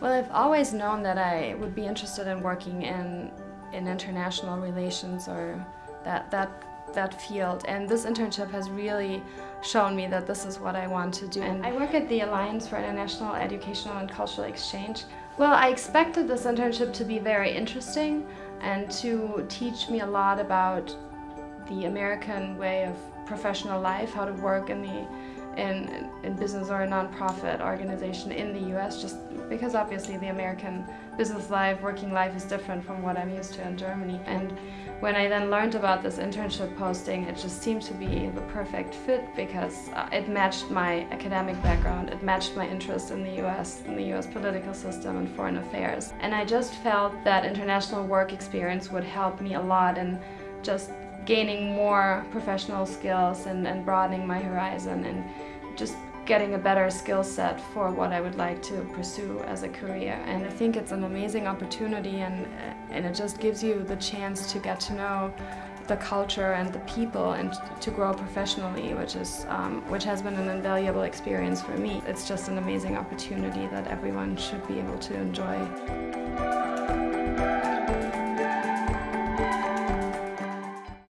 Well, I've always known that I would be interested in working in, in international relations or that, that, that field. And this internship has really shown me that this is what I want to do. And I work at the Alliance for International Educational and Cultural Exchange. Well, I expected this internship to be very interesting and to teach me a lot about the American way of professional life, how to work in the in, in business or a nonprofit organization in the US just because obviously the American business life, working life is different from what I'm used to in Germany. And when I then learned about this internship posting, it just seemed to be the perfect fit because uh, it matched my academic background, it matched my interest in the US, in the US political system and foreign affairs. And I just felt that international work experience would help me a lot in just gaining more professional skills and, and broadening my horizon and just getting a better skill set for what I would like to pursue as a career. And I think it's an amazing opportunity and, and it just gives you the chance to get to know the culture and the people and to grow professionally, which is um, which has been an invaluable experience for me. It's just an amazing opportunity that everyone should be able to enjoy.